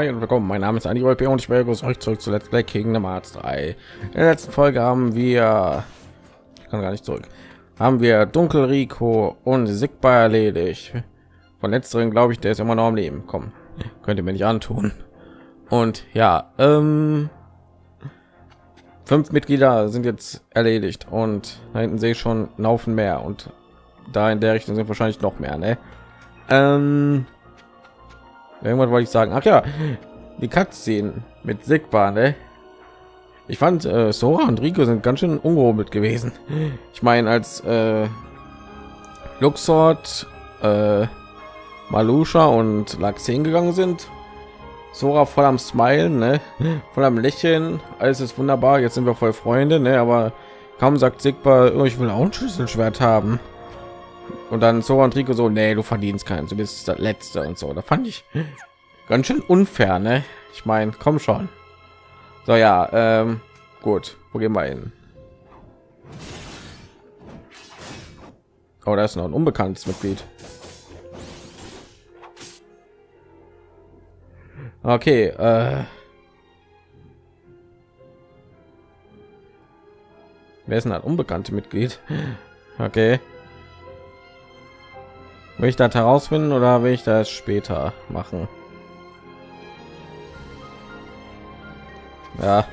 Hi und willkommen. Mein Name ist Andi Wolpe und ich begrüße euch zurück zu Let's Play Kingdom Hearts 3. In der letzten Folge haben wir, ich kann gar nicht zurück, haben wir Dunkel Rico und Sigba erledigt. Von letzteren glaube ich, der ist immer noch am Leben. Komm, könnt ihr mir nicht antun. Und ja, ähm, fünf Mitglieder sind jetzt erledigt und da hinten sehe ich schon Haufen mehr und da in der Richtung sind wahrscheinlich noch mehr. Ne? Ähm, irgendwann wollte ich sagen ach ja die Cutscene mit Sigma ne? ich fand äh, Sora und Rico sind ganz schön ungehobelt gewesen ich meine als äh, Luxort äh, Malusha und Laxen gegangen sind Sora voll am Smilen, ne? voll am Lächeln, alles ist wunderbar, jetzt sind wir voll Freunde, ne? aber kaum sagt Sigma, oh, ich will auch ein Schlüsselschwert haben. Und dann so und Rico so, nee, du verdienst keinen, du bist das Letzte und so. Da fand ich ganz schön unfair, ne? Ich meine, komm schon. So ja, ähm, gut, wo gehen wir hin? Oh, da ist noch ein unbekanntes Mitglied. Okay, äh Wer ist denn ein unbekannte Mitglied? Okay. Will ich das herausfinden oder will ich das später machen? Ja,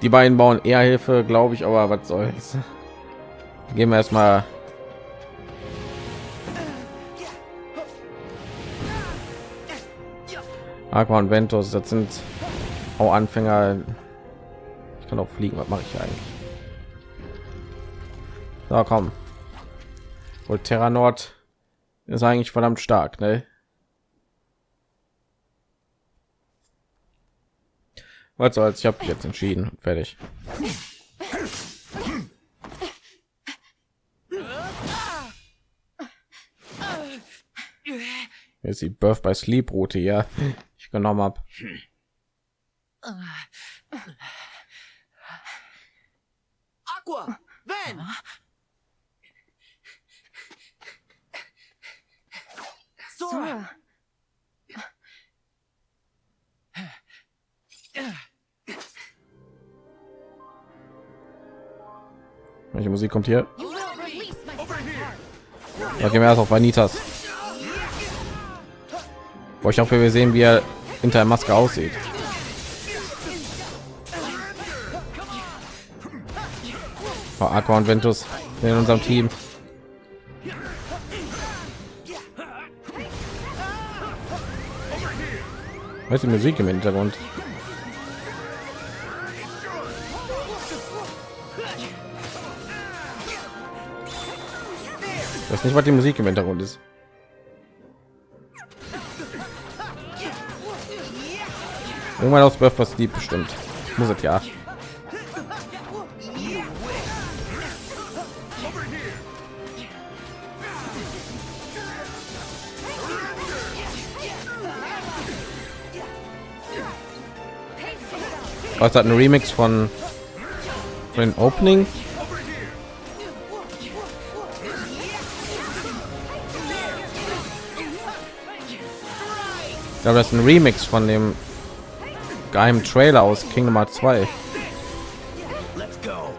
die beiden bauen eher Hilfe, glaube ich, aber was soll's. Gehen wir erstmal Aqua und Ventus, das sind auch Anfänger. Ich kann auch fliegen, was mache ich eigentlich? So, komm. Und Terra Nord ist eigentlich verdammt stark, ne? Was soll's, ich habe jetzt entschieden, fertig. Jetzt die Birth bei Sleep Route, ja, ich genommen habe. Aqua, Van, Sora. Welche Musik kommt hier? Da gehen wir erst auf Vanitas. Boah, ich hoffe, wir sehen, wie er hinter der Maske aussieht. Oh, Aqua und Ventus in unserem Team. Ist die Musik im Hintergrund? Das nicht, was die Musik im Hintergrund ist. Irgendwann aus Birth was bestimmt. Muss es ja. Was hat ein Remix von, den Opening? Ich glaube, das ist ein Remix von dem geheimen Trailer aus Kingdom Hearts 2.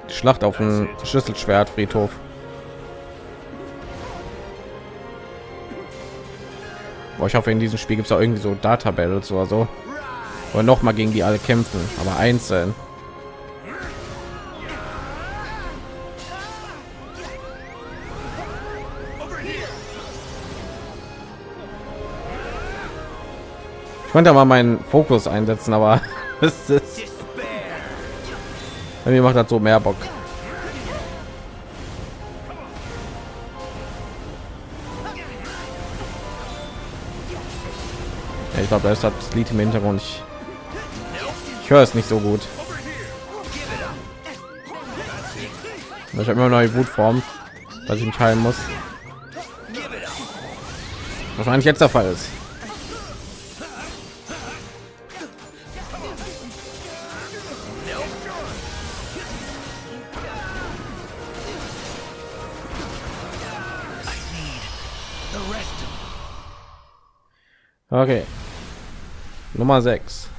Die Schlacht auf dem Schlüsselschwert Friedhof. Boah, ich hoffe, in diesem Spiel gibt es auch irgendwie so Data Battles oder so. Oder noch mal gegen die alle kämpfen, aber einzeln. Ich könnte mal meinen Fokus einsetzen, aber es ist mir macht das so mehr Bock. Ich glaube, da ist das Lied im Hintergrund. Ich höre es nicht so gut. Ich habe immer neue Wutform, dass ich mich heilen muss. Wahrscheinlich jetzt der Fall ist. Okay. Nummer 6.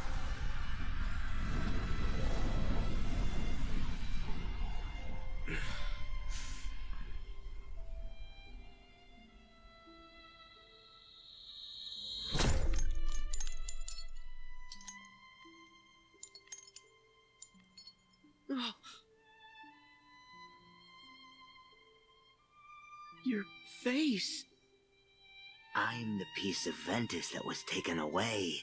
Face. I'm the piece of Ventus that was taken away.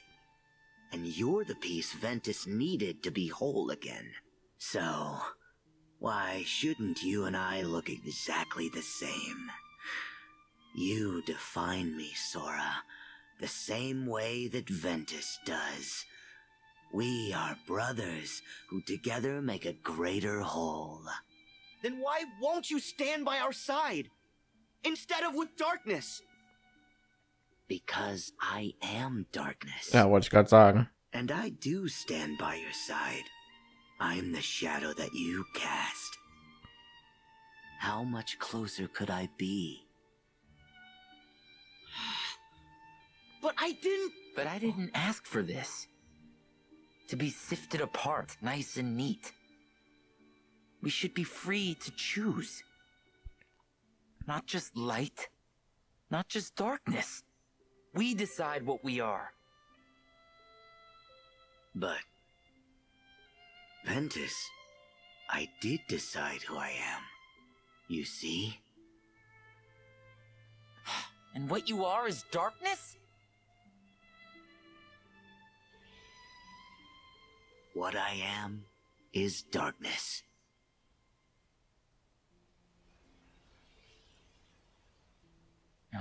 And you're the piece Ventus needed to be whole again. So, why shouldn't you and I look exactly the same? You define me, Sora, the same way that Ventus does. We are brothers who together make a greater whole. Then why won't you stand by our side? Instead of with darkness? Because I am darkness. Ja, wollte ich gerade sagen. And I do stand by your side. I'm the shadow that you cast. How much closer could I be? But I didn't. But I didn't ask for this. To be sifted apart, nice and neat. We should be free to choose. Not just light, not just darkness. We decide what we are. But. Ventus, I did decide who I am. You see? And what you are is darkness? What I am is darkness.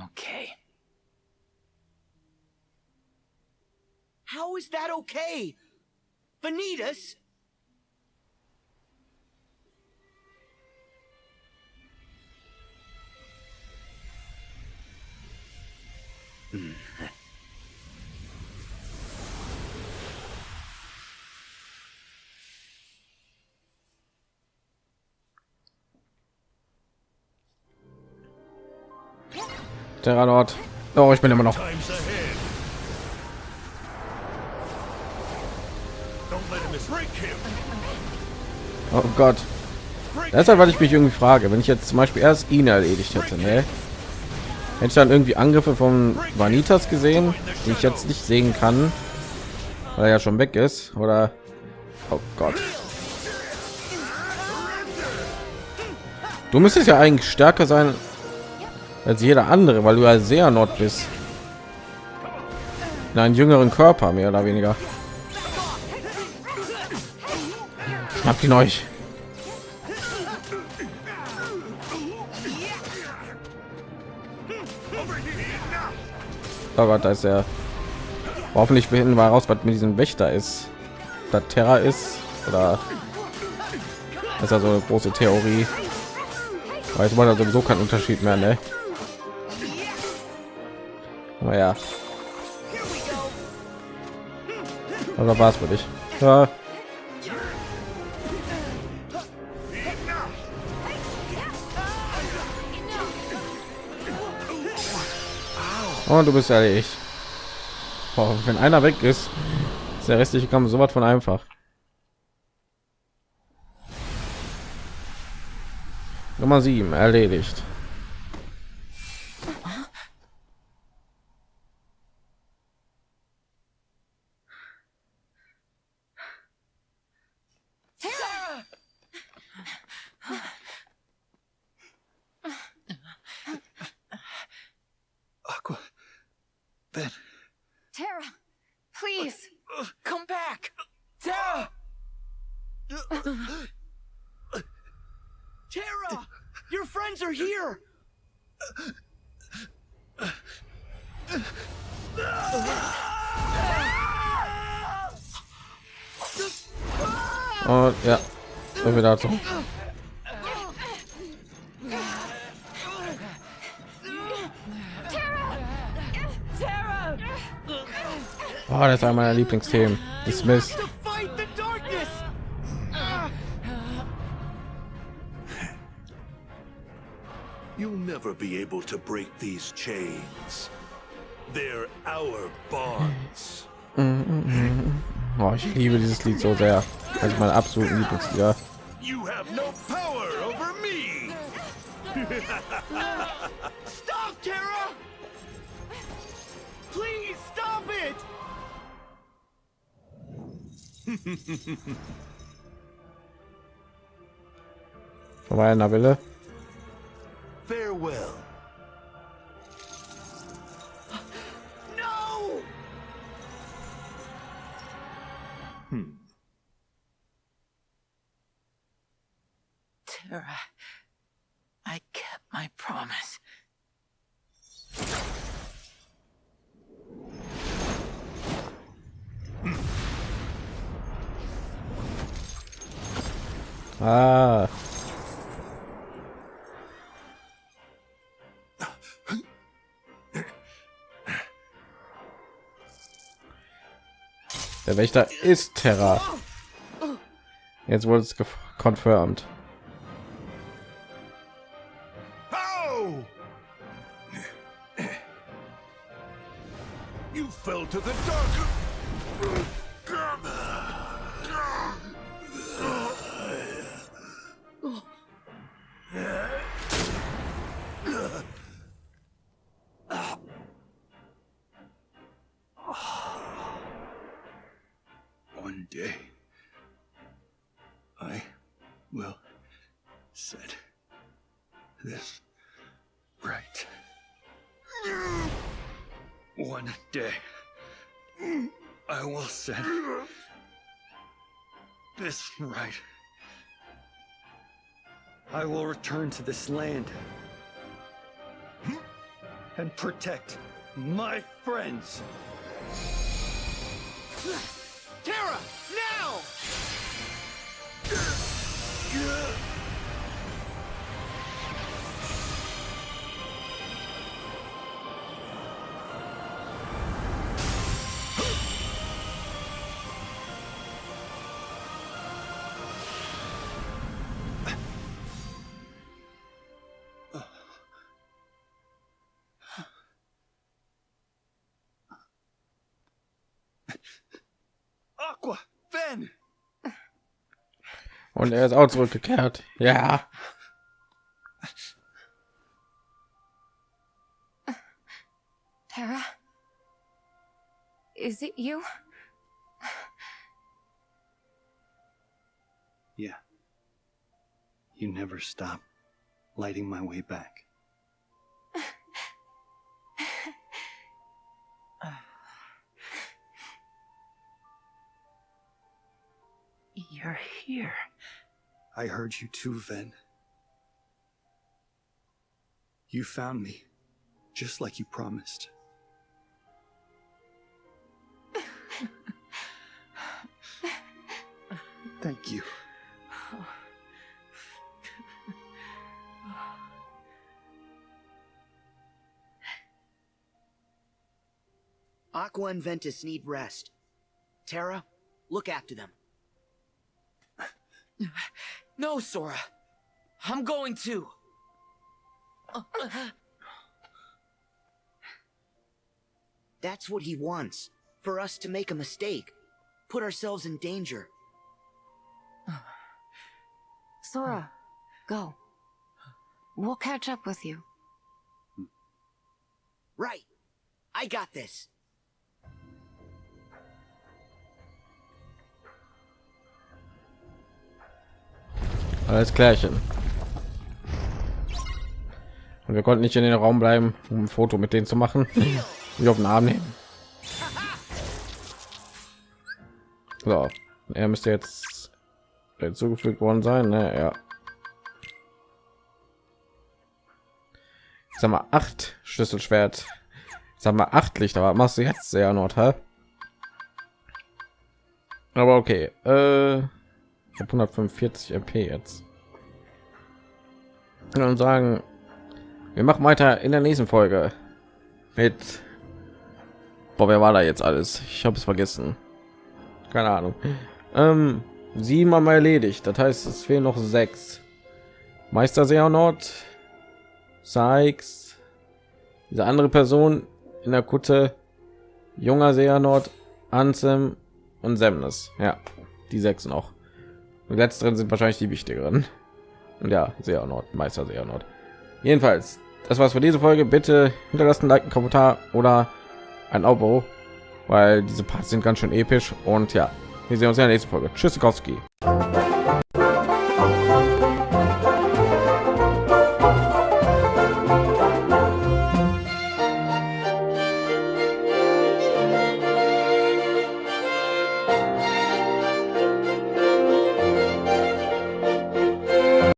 Okay. How is that okay? Vanitas? Hmm. Terranort. Oh, ich bin immer noch. Oh Gott. Halt, was ich mich irgendwie frage. Wenn ich jetzt zum Beispiel erst ihn erledigt hätte, ne? Hätte ich dann irgendwie Angriffe von Vanitas gesehen, die ich jetzt nicht sehen kann, weil er ja schon weg ist, oder? Oh Gott. Du müsstest ja eigentlich stärker sein als jeder andere, weil du ja sehr Nord bist. In einen jüngeren Körper, mehr oder weniger. Habt ihn euch. Oh Gott, da ist er. Hoffentlich finden wir raus, was mit diesem Wächter ist. Da Terra ist oder das ist ja so eine große Theorie. Weiß man da sowieso keinen Unterschied mehr, ne? Aber ja. Also war es für dich. Ja. Und du bist erledigt. Boah, wenn einer weg ist, ist der restliche Kampf so was von einfach. Nummer 7 erledigt. Ben. Tara, please. Come back! Tara! Tara! Your friends are here! Und ja, so viel dazu. Oh, das ist einer meiner Lieblingsthemen. Dismiss. You'll never be able to break these chains. They're our bonds. Oh, ich liebe dieses Lied so sehr. Also mein absoluten Lieblingslieder. You have no power over me! Vorbei an der Wille. Farewell. No! Hmm. Tara, I kept my promise. Ah. Der Wächter ist Terra. Jetzt wurde es confirmed. Fell to the dark. Right. One day, I will set this right. I will return to this land and protect my friends. Tara, now! Aqua, Ben! Und er ist auch zurückgekehrt. Ja. Tara? Is it you? Yeah. You never stop lighting my way back. You're here. I heard you too, Ven. You found me, just like you promised. Thank you. Aqua and Ventus need rest. Tara, look after them. No, Sora. I'm going to. That's what he wants. For us to make a mistake. Put ourselves in danger. Sora, go. We'll catch up with you. Right. I got this. Alles klärchen. Und wir konnten nicht in den Raum bleiben, um ein Foto mit denen zu machen. Wie auf den Arm nehmen. So, er müsste jetzt hinzugefügt worden sein. Ne? Ja. Sag mal acht Schlüsselschwert. Sag mal acht Lichter. Aber machst du jetzt sehr Nordhal? Aber okay. Äh, ich habe 145 MP jetzt. Und sagen, wir machen weiter in der nächsten Folge mit. Boah, wer war da jetzt alles? Ich habe es vergessen. Keine Ahnung. Ähm, sieben haben wir erledigt. Das heißt, es fehlen noch sechs. Meister Seanort, Sykes, diese andere Person in der Kutte, junger Seanort Ansem und Semnes. Ja, die sechs noch. Die letzteren sind wahrscheinlich die wichtigeren. Und ja, sehr Nord, Meister sehr Nord. Jedenfalls, das war's für diese Folge. Bitte hinterlassen Like, einen Kommentar oder ein Abo, weil diese Parts sind ganz schön episch. Und ja, wir sehen uns in der nächsten Folge. Tschüss, Kowski.